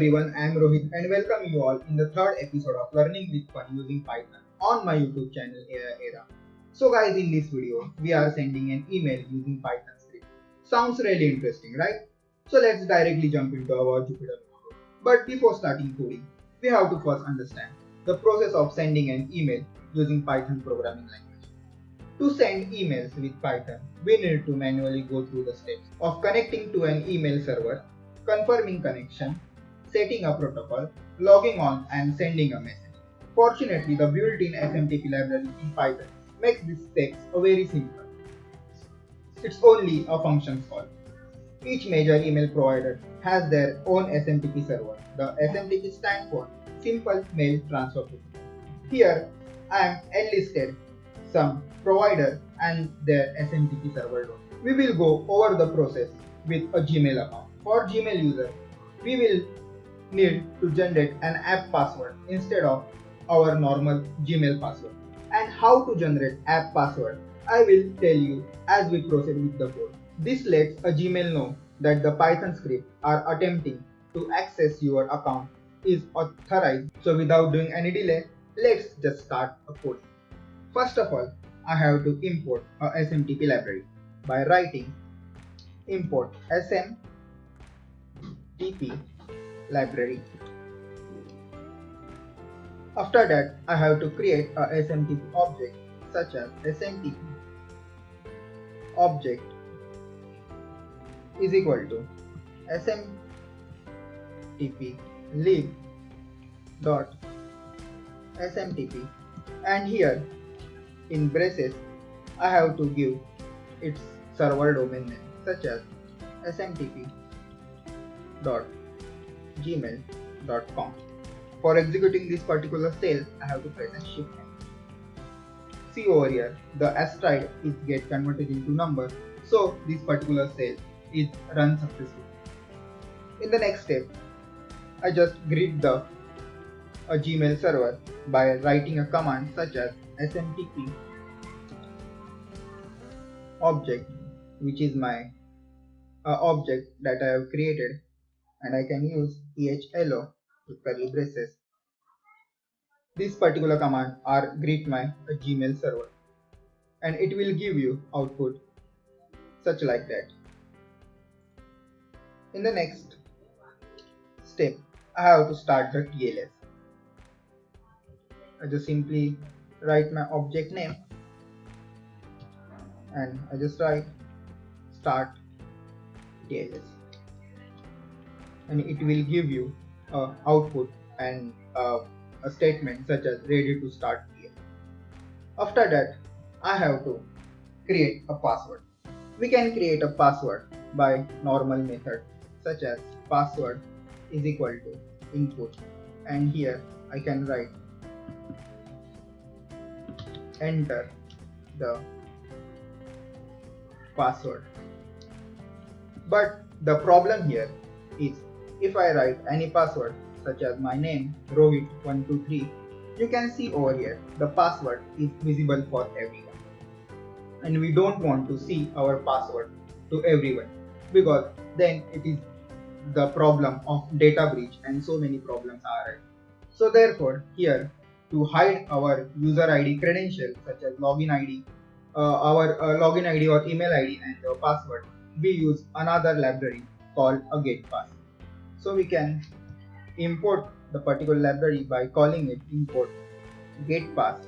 everyone, I am Rohit and welcome you all in the third episode of Learning with Fun using Python on my YouTube channel Era. So guys, in this video, we are sending an email using Python script. Sounds really interesting, right? So let's directly jump into our Jupyter notebook. But before starting coding, we have to first understand the process of sending an email using Python programming language. To send emails with Python, we need to manually go through the steps of connecting to an email server confirming connection, setting a protocol, logging on and sending a message. Fortunately, the built-in SMTP library in Python makes these steps very simple. It's only a function call. Each major email provider has their own SMTP server. The SMTP stands for Simple Mail Transfer Protocol. Here, I am enlisted some provider and their SMTP server. We will go over the process with a Gmail account. For Gmail user, we will need to generate an app password instead of our normal Gmail password. And how to generate app password, I will tell you as we proceed with the code. This lets a Gmail know that the Python script are attempting to access your account is authorized. So without doing any delay, let's just start a code. First of all, I have to import a SMTP library by writing import sm TP library. After that, I have to create a SMTP object such as SMTP object is equal to SMTP lib dot SMTP and here in braces I have to give its server domain name such as SMTP gmail.com. For executing this particular cell, I have to press a shift See over here, the asteroid is get converted into number, so this particular cell is run successfully. In the next step, I just greet the a Gmail server by writing a command such as smtp object which is my uh, object that I have created and I can use hello with curly braces. This particular command are greet my Gmail server and it will give you output such like that. In the next step, I have to start the TLS. I just simply write my object name and I just write start TLS and it will give you a output and uh, a statement such as ready to start here. After that, I have to create a password. We can create a password by normal method such as password is equal to input and here I can write enter the password. But the problem here is if I write any password such as my name Rohit123 you can see over here the password is visible for everyone. And we don't want to see our password to everyone because then it is the problem of data breach and so many problems are so therefore here to hide our user ID credentials such as login ID uh, our uh, login ID or email ID and password we use another library called a getPass so we can import the particular library by calling it import getPass.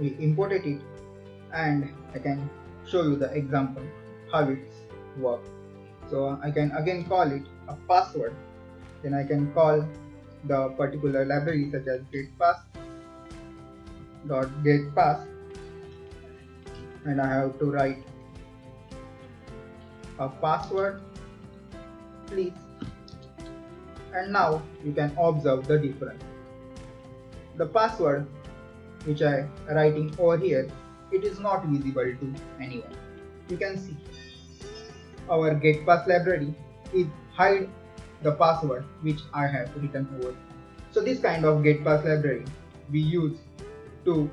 We imported it and I can show you the example how it's work. So I can again call it a password. Then I can call the particular library such as getPass dot getPass and I have to write a password please. And now you can observe the difference. The password which I writing over here it is not visible to anyone. You can see. Our getPass library is hide the password which I have written over. So this kind of getPass library we use to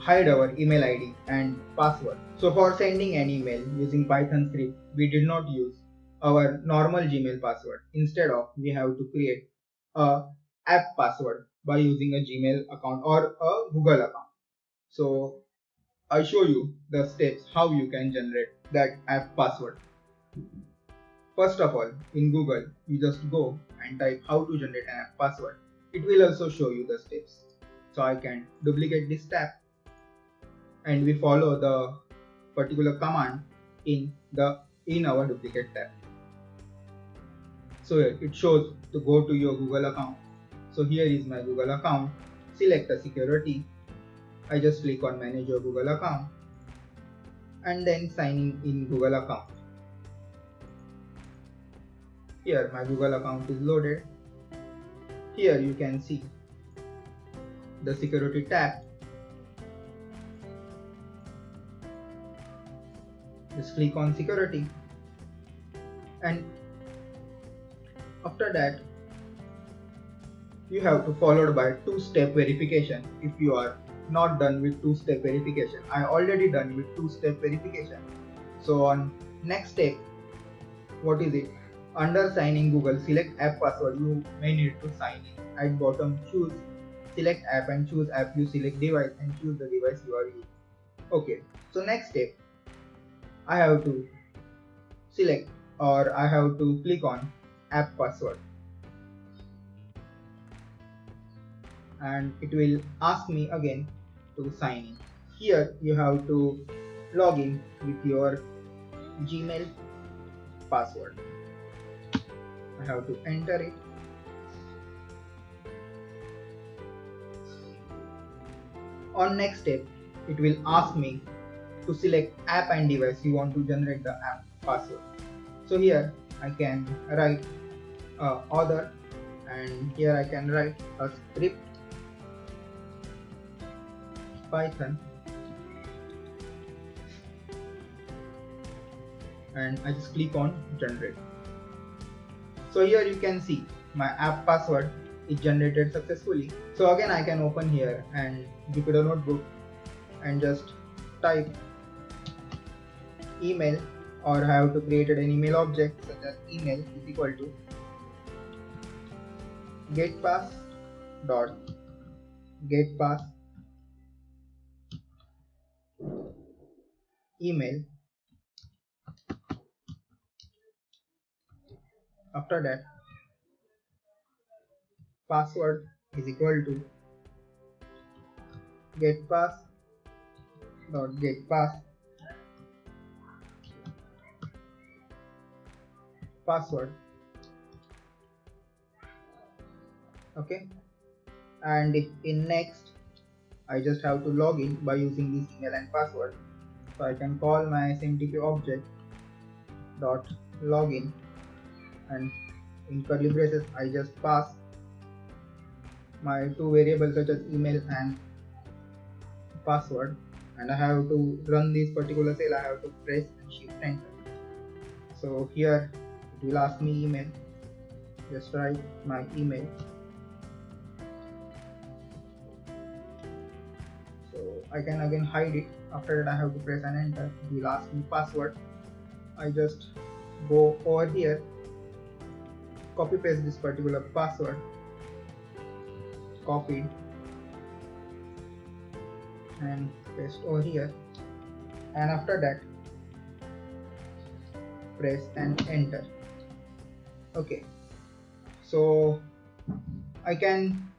hide our email ID and password. So for sending an email using Python script, we did not use our normal Gmail password. Instead of we have to create a app password by using a Gmail account or a Google account. So I show you the steps how you can generate that app password. First of all, in Google, you just go and type how to generate an app password. It will also show you the steps. So I can duplicate this tab and we follow the particular command in the in our duplicate tab. So it shows to go to your Google account. So here is my Google account. Select a security. I just click on manage your Google account and then signing in Google account. Here my Google account is loaded. Here you can see the security tab. Just click on security and after that you have to followed by two-step verification if you are not done with two-step verification. I already done with two-step verification. So on next step, what is it? Under signing Google, select app password. You may need to sign in. At bottom, choose select app and choose app. You select device and choose the device you are using. Okay. So next step, I have to select or I have to click on app password and it will ask me again to sign in. Here you have to log in with your Gmail password. I have to enter it. On next step, it will ask me to select app and device you want to generate the app password. So here I can write uh, author and here I can write a script python and I just click on generate so here you can see my app password is generated successfully so again I can open here and Jupyter notebook and just type email or have to create an email object such as email is equal to getpass dot getpass email. After that password is equal to getpass dot getpass password. Okay. And in next I just have to log in by using this email and password. So I can call my SMTP object dot login. And in curly braces I just pass my two variables such as email and password. And I have to run this particular cell. I have to press shift enter. So here will ask me email. Just write my email. So I can again hide it after that I have to press an enter will ask me password. I just go over here copy paste this particular password copy and paste over here. And after that press and enter okay. So I can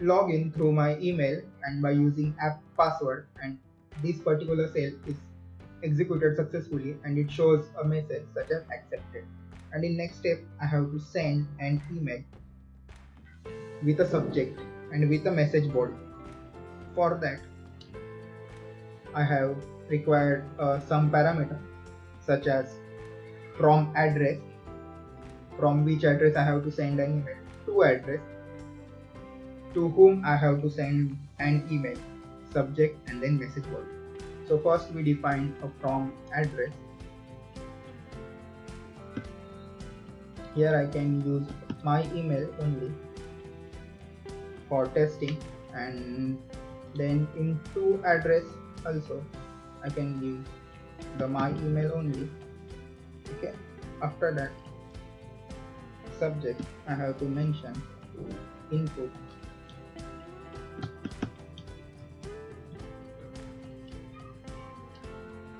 log in through my email and by using app password and this particular cell is executed successfully and it shows a message such as accepted. And in next step I have to send an email with a subject and with a message body for that I have required uh, some parameter such as from address from which address I have to send an email to address to whom I have to send an email, subject and then message body. So first we define a from address. Here I can use my email only for testing and then in to address also I can use the my email only okay after that subject I have to mention. Input.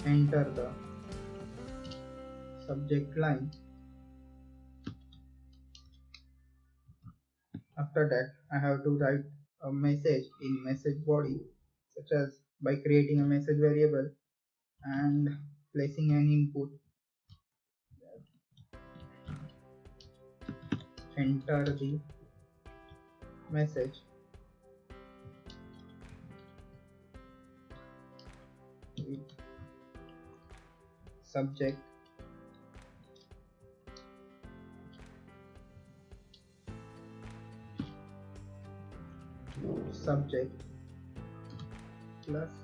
Enter the subject line. After that I have to write a message in message body such as by creating a message variable and placing an input enter the message with subject subject plus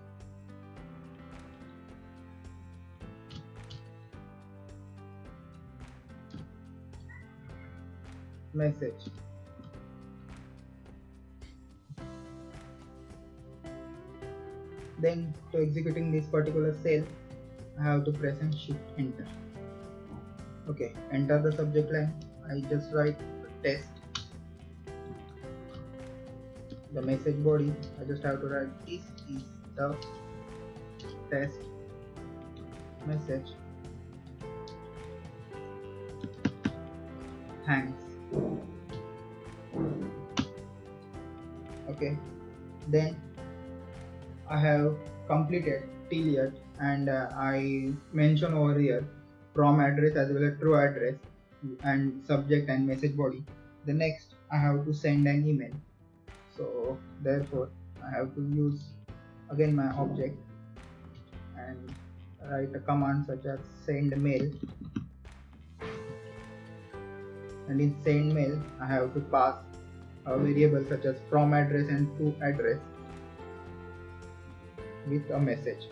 message. Then to executing this particular cell I have to press and shift enter. Okay enter the subject line. I just write test. The message body I just have to write this is the test message. Thanks okay. Then I have completed till yet and uh, I mention over here from address as well as true address and subject and message body. The next I have to send an email. So therefore I have to use again my object and write a command such as send mail. And in send mail I have to pass a variable such as from address and to address with a message.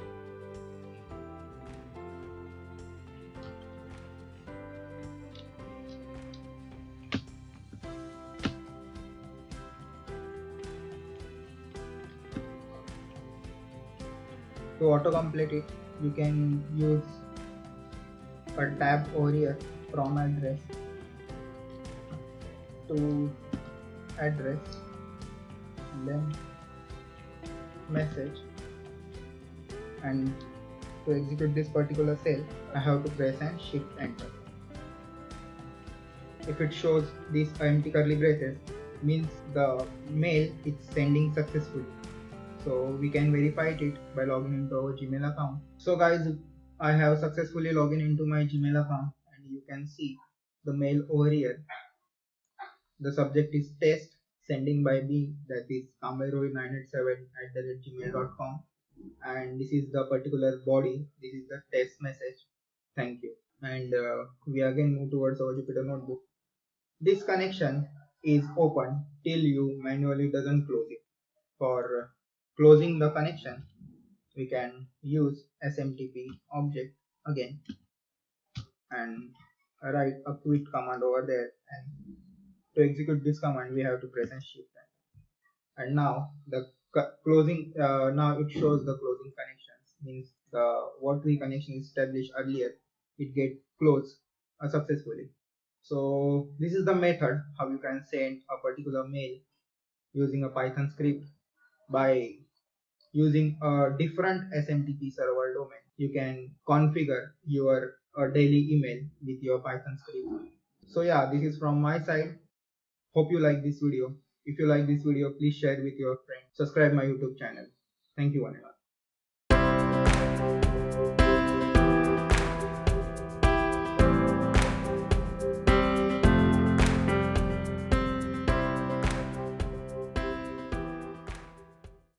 To autocomplete it you can use a tab over here from address to address then message and to execute this particular cell I have to press and shift enter. If it shows these empty curly braces means the mail is sending successfully. So we can verify it by logging into our gmail account. So guys i have successfully logged into my gmail account and you can see the mail over here the subject is test sending by me that is kamairohit987 at the gmail.com and this is the particular body. This is the test message. Thank you. And uh, we again move towards our jupyter notebook. This connection is open till you manually doesn't close it. For closing the connection we can use smtp object again and write a quit command over there and to execute this command we have to press and shift and now the closing uh, now it shows the closing connections means the what we connection established earlier it get closed uh, successfully so this is the method how you can send a particular mail using a python script by using a different SMTP server domain. You can configure your uh, daily email with your Python script. So yeah, this is from my side. Hope you like this video. If you like this video, please share with your friends. Subscribe my YouTube channel. Thank you one.